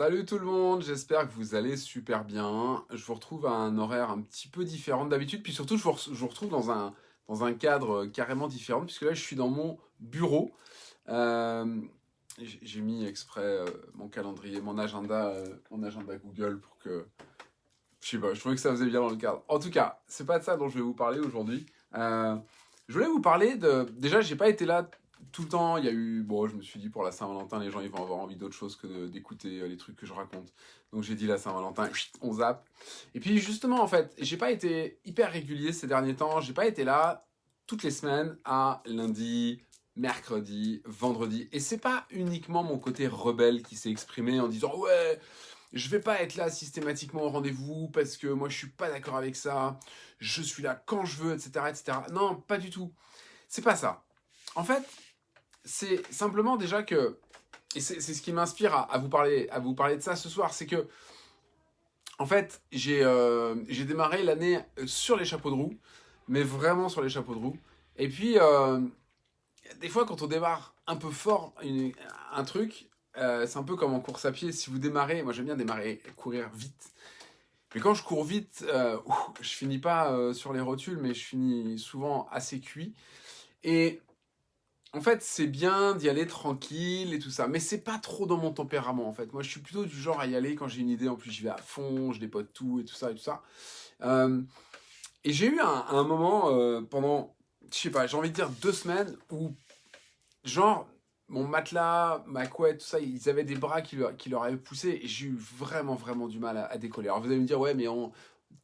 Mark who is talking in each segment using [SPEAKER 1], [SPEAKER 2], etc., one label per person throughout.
[SPEAKER 1] Salut tout le monde, j'espère que vous allez super bien. Je vous retrouve à un horaire un petit peu différent d'habitude, puis surtout je vous, retrouve dans un, dans un cadre carrément différent, puisque là je suis dans mon bureau. Euh, J'ai mis exprès euh, mon calendrier, mon agenda, euh, mon agenda Google pour que... Je sais pas, je trouvais que ça faisait bien dans le cadre. En tout cas, c'est pas de ça dont je vais vous parler aujourd'hui. Euh, je voulais vous parler de... Déjà, j'ai pas été là tout le temps, il y a eu... Bon, je me suis dit, pour la Saint-Valentin, les gens, ils vont avoir envie d'autre chose que d'écouter euh, les trucs que je raconte. Donc j'ai dit la Saint-Valentin, on zappe. Et puis justement, en fait, j'ai pas été hyper régulier ces derniers temps. J'ai pas été là toutes les semaines à lundi, mercredi, vendredi. Et c'est pas uniquement mon côté rebelle qui s'est exprimé en disant « Ouais, je vais pas être là systématiquement au rendez-vous parce que moi je suis pas d'accord avec ça. Je suis là quand je veux, etc. etc. » Non, pas du tout. C'est pas ça. En fait, c'est simplement déjà que, et c'est ce qui m'inspire à, vous parler, à vous parler de ça ce soir, c'est que, en fait, j'ai euh, démarré l'année sur les chapeaux de roue, mais vraiment sur les chapeaux de roue. Et puis, euh, des fois, quand on démarre un peu fort une, un truc, euh, c'est un peu comme en course à pied. Si vous démarrez, moi j'aime bien démarrer, courir vite. Mais quand je cours vite, euh, je finis pas euh, sur les rotules, mais je finis souvent assez cuit. Et en fait, c'est bien d'y aller tranquille et tout ça, mais c'est pas trop dans mon tempérament en fait. Moi, je suis plutôt du genre à y aller quand j'ai une idée. En plus, j'y vais à fond, je dépote tout et tout ça et tout ça. Euh, et j'ai eu un, moment euh, pendant, je sais pas, j'ai envie de dire deux semaines où, genre, mon matelas, ma couette, tout ça, ils avaient des bras qui leur, avaient poussé et j'ai eu vraiment, vraiment du mal à, à, décoller. Alors vous allez me dire, ouais, mais on,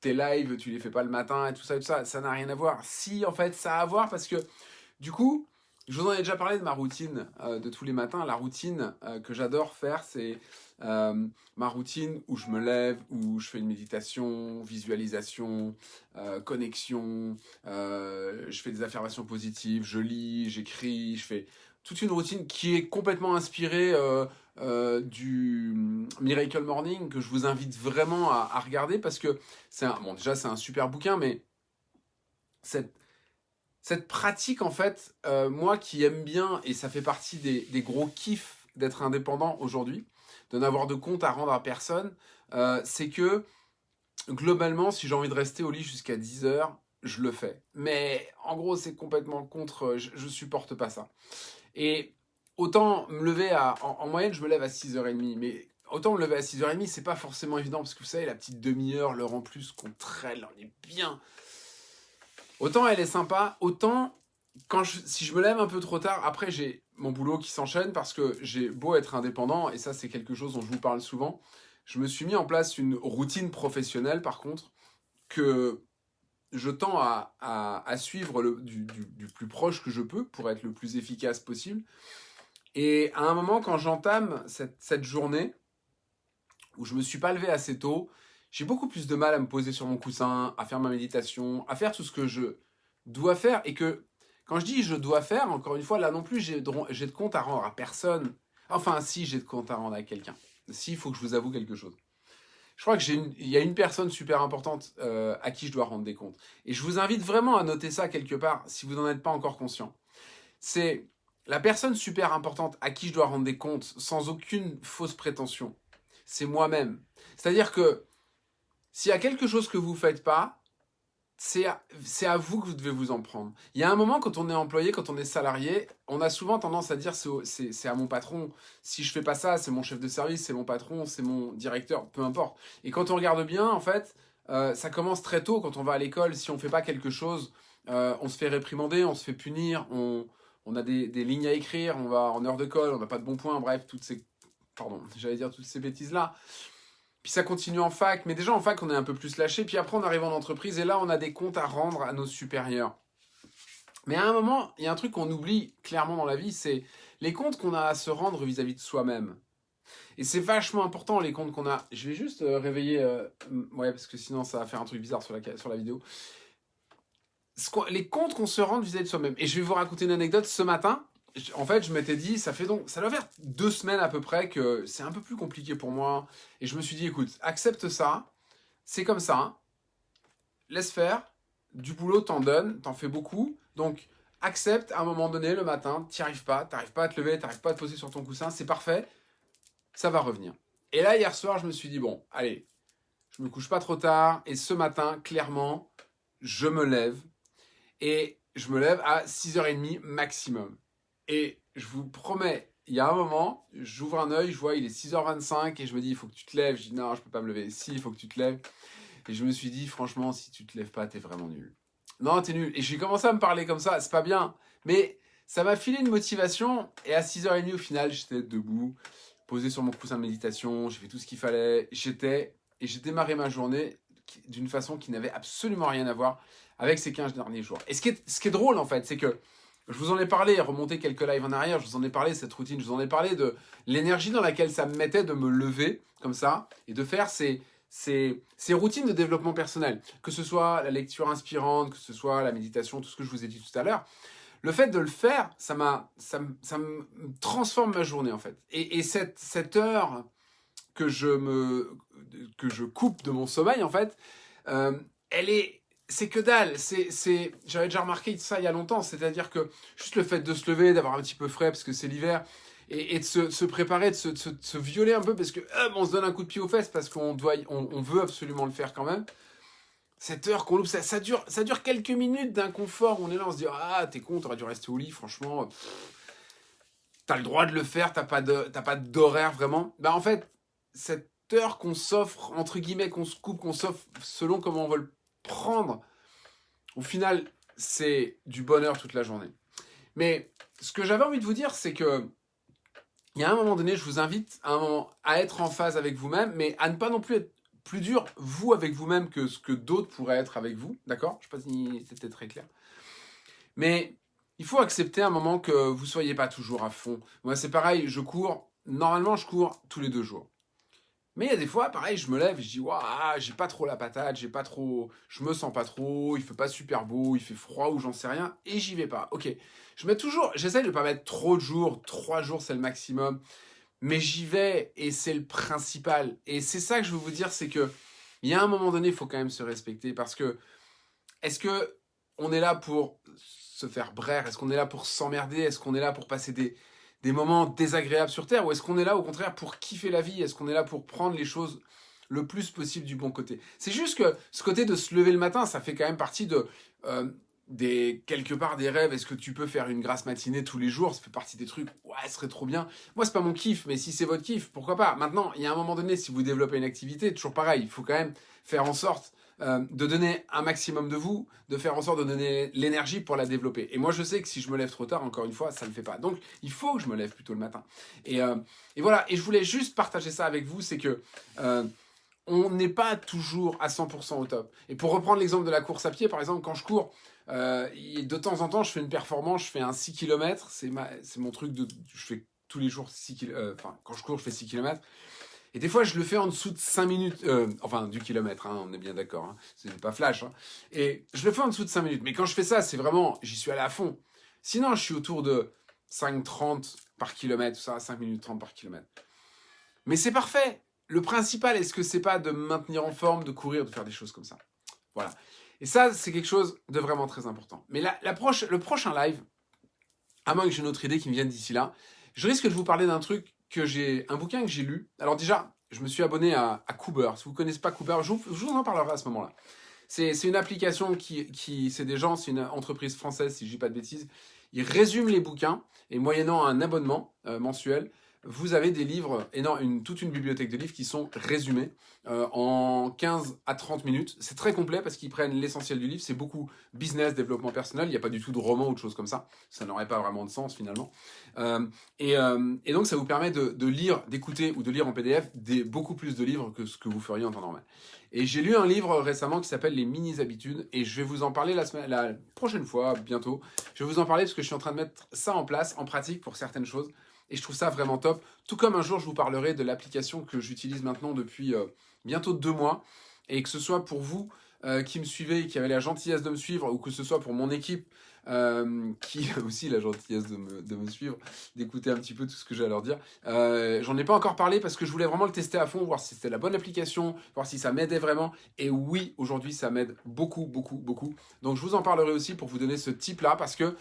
[SPEAKER 1] tes lives, tu les fais pas le matin et tout ça et tout ça, ça n'a rien à voir. Si, en fait, ça a à voir parce que, du coup, je vous en ai déjà parlé de ma routine euh, de tous les matins. La routine euh, que j'adore faire, c'est euh, ma routine où je me lève, où je fais une méditation, visualisation, connexion, je fais des affirmations positives, je lis, j'écris, je fais toute une routine qui est complètement inspirée du Miracle Morning que je vous invite vraiment à, regarder parce que c'est bon déjà c'est un super bouquin mais cette cette pratique, en fait, euh, moi qui aime bien, et ça fait partie des, gros kiffs d'être indépendant aujourd'hui, de n'avoir de compte à rendre à personne, euh, c'est que, globalement, si j'ai envie de rester au lit jusqu'à 10 heures, je le fais. Mais en gros, c'est complètement contre, je, je supporte pas ça. Et autant me lever à, en, en moyenne, je me lève à 6h30, mais autant me lever à 6h30, c'est pas forcément évident, parce que vous savez, la petite demi-heure, l'heure en plus qu'on traîne, on est bien Autant elle est sympa, autant quand si je me lève un peu trop tard, après j'ai mon boulot qui s'enchaîne parce que j'ai beau être indépendant, et ça c'est quelque chose dont je vous parle souvent, je me suis mis en place une routine professionnelle par contre, que je tends à, suivre du, plus proche que je peux pour être le plus efficace possible. Et à un moment, quand j'entame cette, cette journée, où je me suis pas levé assez tôt, j'ai beaucoup plus de mal à me poser sur mon coussin, à faire ma méditation, à faire tout ce que je dois faire et que quand je dis je dois faire, encore une fois, là non plus, j'ai de, de compte à rendre à personne. Enfin, si j'ai de compte à rendre à quelqu'un. Si, il faut que je vous avoue quelque chose. Je crois qu'il y a une personne super importante euh, à qui je dois rendre des comptes. Et je vous invite vraiment à noter ça quelque part, si vous n'en êtes pas encore conscient. C'est la personne super importante à qui je dois rendre des comptes, sans aucune fausse prétention. C'est moi-même. C'est-à-dire que s'il y a quelque chose que vous ne faites pas, c'est à, à, vous que vous devez vous en prendre. Il y a un moment, quand on est employé, quand on est salarié, on a souvent tendance à dire c'est à mon patron. Si je fais pas ça, c'est mon chef de service, c'est mon patron, c'est mon directeur, peu importe. Et quand on regarde bien, en fait, euh, ça commence très tôt quand on va à l'école. Si on fait pas quelque chose, euh, on se fait réprimander, on se fait punir, on, on a des, des, lignes à écrire, on va en heure de colle, on n'a pas de bons points, bref, toutes ces, pardon, j'allais dire toutes ces bêtises-là. Puis ça continue en fac, mais déjà en fac, on est un peu plus lâché. Puis après, on arrive en entreprise et là, on a des comptes à rendre à nos supérieurs. Mais à un moment, il y a un truc qu'on oublie clairement dans la vie, c'est les comptes qu'on a à se rendre vis-à-vis -vis de soi-même. Et c'est vachement important, les comptes qu'on a... Je vais juste euh, réveiller... Euh, ouais, parce que sinon, ça va faire un truc bizarre sur la, sur la vidéo. Les comptes qu'on se rend vis-à-vis -vis de soi-même. Et je vais vous raconter une anecdote. Ce matin, en fait, je m'étais dit, ça fait donc, ça doit faire deux semaines à peu près que c'est un peu plus compliqué pour moi. Et je me suis dit, écoute, accepte ça, c'est comme ça, laisse faire, du boulot t'en donnes, t'en fais beaucoup, donc accepte à un moment donné le matin, t'y arrives pas, t'arrives pas à te lever, t'arrives pas à te poser sur ton coussin, c'est parfait, ça va revenir. Et là, hier soir, je me suis dit, bon, allez, je me couche pas trop tard. Et ce matin, clairement, je me lève. Et je me lève à 6h30 maximum. Et je vous promets, il y a un moment, j'ouvre un œil, je vois, il est 6h25 et je me dis, il faut que tu te lèves. Je dis, non, je peux pas me lever. Si, il faut que tu te lèves. Et je me suis dit, franchement, si tu te lèves pas, t'es vraiment nul. Non, t'es nul. Et j'ai commencé à me parler comme ça, c'est pas bien. Mais ça m'a filé une motivation. Et à 6h30, au final, j'étais debout, posé sur mon coussin de méditation, j'ai fait tout ce qu'il fallait. J'étais, et j'ai démarré ma journée d'une façon qui n'avait absolument rien à voir avec ces 15 derniers jours. Et ce qui est, ce qui est drôle, en fait, c'est que je vous en ai parlé, remonté quelques lives en arrière, je vous en ai parlé, cette routine, je vous en ai parlé de l'énergie dans laquelle ça me mettait de me lever, comme ça, et de faire ces, ces, routines de développement personnel, que ce soit la lecture inspirante, que ce soit la méditation, tout ce que je vous ai dit tout à l'heure, le fait de le faire, ça, ça, ça me transforme ma journée en fait. Et, et cette, cette, heure que je, me, que je coupe de mon sommeil en fait, euh, elle est c'est que dalle, c'est, j'avais déjà remarqué ça il y a longtemps, c'est-à-dire que juste le fait de se lever, d'avoir un petit peu frais parce que c'est l'hiver, et, de se, préparer, de se, violer un peu parce que on se donne un coup de pied aux fesses parce qu'on doit, on, veut absolument le faire quand même. Cette heure qu'on loupe, ça, dure, ça dure quelques minutes d'inconfort. On est là, on se dit ah t'es con, t'aurais dû rester au lit, franchement. T'as le droit de le faire, t'as pas de, pas d'horaire vraiment. Bah en fait, cette heure qu'on s'offre entre guillemets, qu'on se coupe, qu'on s'offre selon comment on veut le prendre, au final, c'est du bonheur toute la journée. Mais ce que j'avais envie de vous dire, c'est que il y a un moment donné, je vous invite à, être en phase avec vous-même, mais à ne pas non plus être plus dur, vous, avec vous-même, que ce que d'autres pourraient être avec vous. D'accord? Je ne sais pas si c'était très clair. Mais il faut accepter un moment que vous ne soyez pas toujours à fond. Moi, c'est pareil, je cours. Normalement, je cours tous les deux jours. Mais il y a des fois, pareil, je me lève et je dis, waouh, j'ai pas trop la patate, j'ai pas trop, je me sens pas trop, il fait pas super beau, il fait froid ou j'en sais rien, et j'y vais pas. Ok, je mets toujours, j'essaie de pas mettre trop de jours, trois jours c'est le maximum, mais j'y vais et c'est le principal. Et c'est ça que je veux vous dire, c'est que il y a un moment donné, il faut quand même se respecter parce que est-ce que on est là pour se faire braire? Est-ce qu'on est là pour s'emmerder? Est-ce qu'on est là pour passer des, des moments désagréables sur Terre Ou est-ce qu'on est là au contraire pour kiffer la vie? Est-ce qu'on est là pour prendre les choses le plus possible du bon côté? C'est juste que ce côté de se lever le matin, ça fait quand même partie de... Euh, des quelque part des rêves, est-ce que tu peux faire une grasse matinée tous les jours? Ça fait partie des trucs, ouais, ce serait trop bien. Moi, c'est pas mon kiff, mais si c'est votre kiff, pourquoi pas? Maintenant, il y a un moment donné, si vous développez une activité, toujours pareil, il faut quand même faire en sorte euh, de donner un maximum de vous, de faire en sorte de donner l'énergie pour la développer. Et moi, je sais que si je me lève trop tard, encore une fois, ça ne le fait pas. Donc, il faut que je me lève plutôt le matin. Et, euh, voilà, et je voulais juste partager ça avec vous, c'est que... Euh, on n'est pas toujours à 100% au top. Et pour reprendre l'exemple de la course à pied, par exemple, quand je cours, de temps en temps, je fais une performance, je fais un 6 km, c'est mon truc de... Je fais tous les jours 6 km, enfin, quand je cours, je fais 6 km. Et des fois, je le fais en dessous de 5 minutes, euh, enfin du kilomètre, hein, on est bien d'accord, hein, c'est pas flash. Hein. Et je le fais en dessous de 5 minutes. Mais quand je fais ça, c'est vraiment, j'y suis allé à fond. Sinon, je suis autour de 5,30 par kilomètre, ça, 5 minutes 30 par kilomètre. Mais c'est parfait. Le principal, est-ce que c'est pas de me maintenir en forme, de courir, de faire des choses comme ça? Voilà. Et ça, c'est quelque chose de vraiment très important. Mais la, le prochain live, à moins que j'ai une autre idée qui me vienne d'ici là, je risque de vous parler d'un truc que j'ai un bouquin que j'ai lu. Alors déjà, je me suis abonné à, à Cooper. Si vous ne connaissez pas Cooper, je vous, en parlerai à ce moment-là. C'est une application qui, qui c'est des gens, c'est une entreprise française, si je dis pas de bêtises. Ils résument les bouquins et moyennant un abonnement euh, mensuel, vous avez des livres, non, une, toute une bibliothèque de livres qui sont résumés euh, en 15 à 30 minutes. C'est très complet parce qu'ils prennent l'essentiel du livre. C'est beaucoup business, développement personnel. Il n'y a pas du tout de roman ou de choses comme ça. Ça n'aurait pas vraiment de sens finalement. Euh, euh, et, donc ça vous permet de, lire, d'écouter ou de lire en PDF beaucoup plus de livres que ce que vous feriez en temps normal. Et j'ai lu un livre récemment qui s'appelle Les mini-habitudes et je vais vous en parler la prochaine fois, bientôt. Je vais vous en parler parce que je suis en train de mettre ça en place, en pratique pour certaines choses. Et je trouve ça vraiment top. Tout comme un jour, je vous parlerai de l'application que j'utilise maintenant depuis euh, bientôt deux mois. Et que ce soit pour vous euh, qui me suivez et qui avez la gentillesse de me suivre, ou que ce soit pour mon équipe euh, qui a aussi la gentillesse de me, suivre, d'écouter un petit peu tout ce que j'ai à leur dire. J'en ai pas encore parlé parce que je voulais vraiment le tester à fond, voir si c'était la bonne application, voir si ça m'aidait vraiment. Et oui, aujourd'hui, ça m'aide beaucoup, beaucoup, beaucoup. Donc je vous en parlerai aussi pour vous donner ce type-là parce que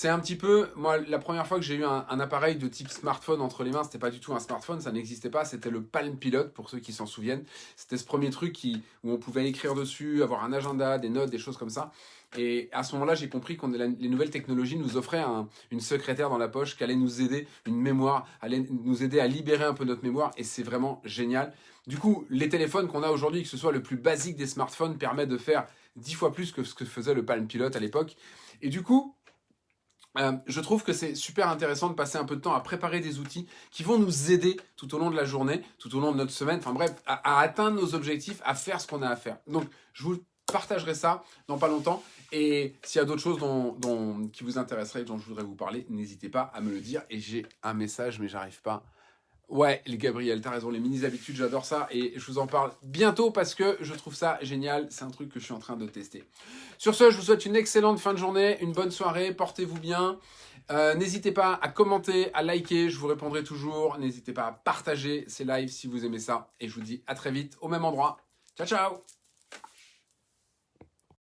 [SPEAKER 1] C'est un petit peu, moi, la première fois que j'ai eu un, appareil de type smartphone entre les mains, c'était pas du tout un smartphone, ça n'existait pas, c'était le Palm Pilot, pour ceux qui s'en souviennent. C'était ce premier truc qui, où on pouvait écrire dessus, avoir un agenda, des notes, des choses comme ça. Et à ce moment-là, j'ai compris que les nouvelles technologies nous offraient une secrétaire dans la poche qui allait nous aider, une mémoire, allait nous aider à libérer un peu notre mémoire, et c'est vraiment génial. Du coup, les téléphones qu'on a aujourd'hui, que ce soit le plus basique des smartphones, permettent de faire dix fois plus que ce que faisait le Palm Pilot à l'époque. Et du coup, euh, je trouve que c'est super intéressant de passer un peu de temps à préparer des outils qui vont nous aider tout au long de la journée, tout au long de notre semaine, enfin bref, à, atteindre nos objectifs, à faire ce qu'on a à faire. Donc, je vous partagerai ça dans pas longtemps. Et s'il y a d'autres choses dont, qui vous intéresseraient, dont je voudrais vous parler, n'hésitez pas à me le dire. Et j'ai un message, mais j'arrive pas Ouais, les Gabriel, t'as raison, les mini-habitudes, j'adore ça et je vous en parle bientôt parce que je trouve ça génial, c'est un truc que je suis en train de tester. Sur ce, je vous souhaite une excellente fin de journée, une bonne soirée, portez-vous bien. Euh, n'hésitez pas à commenter, à liker, je vous répondrai toujours. N'hésitez pas à partager ces lives si vous aimez ça et je vous dis à très vite au même endroit. Ciao, ciao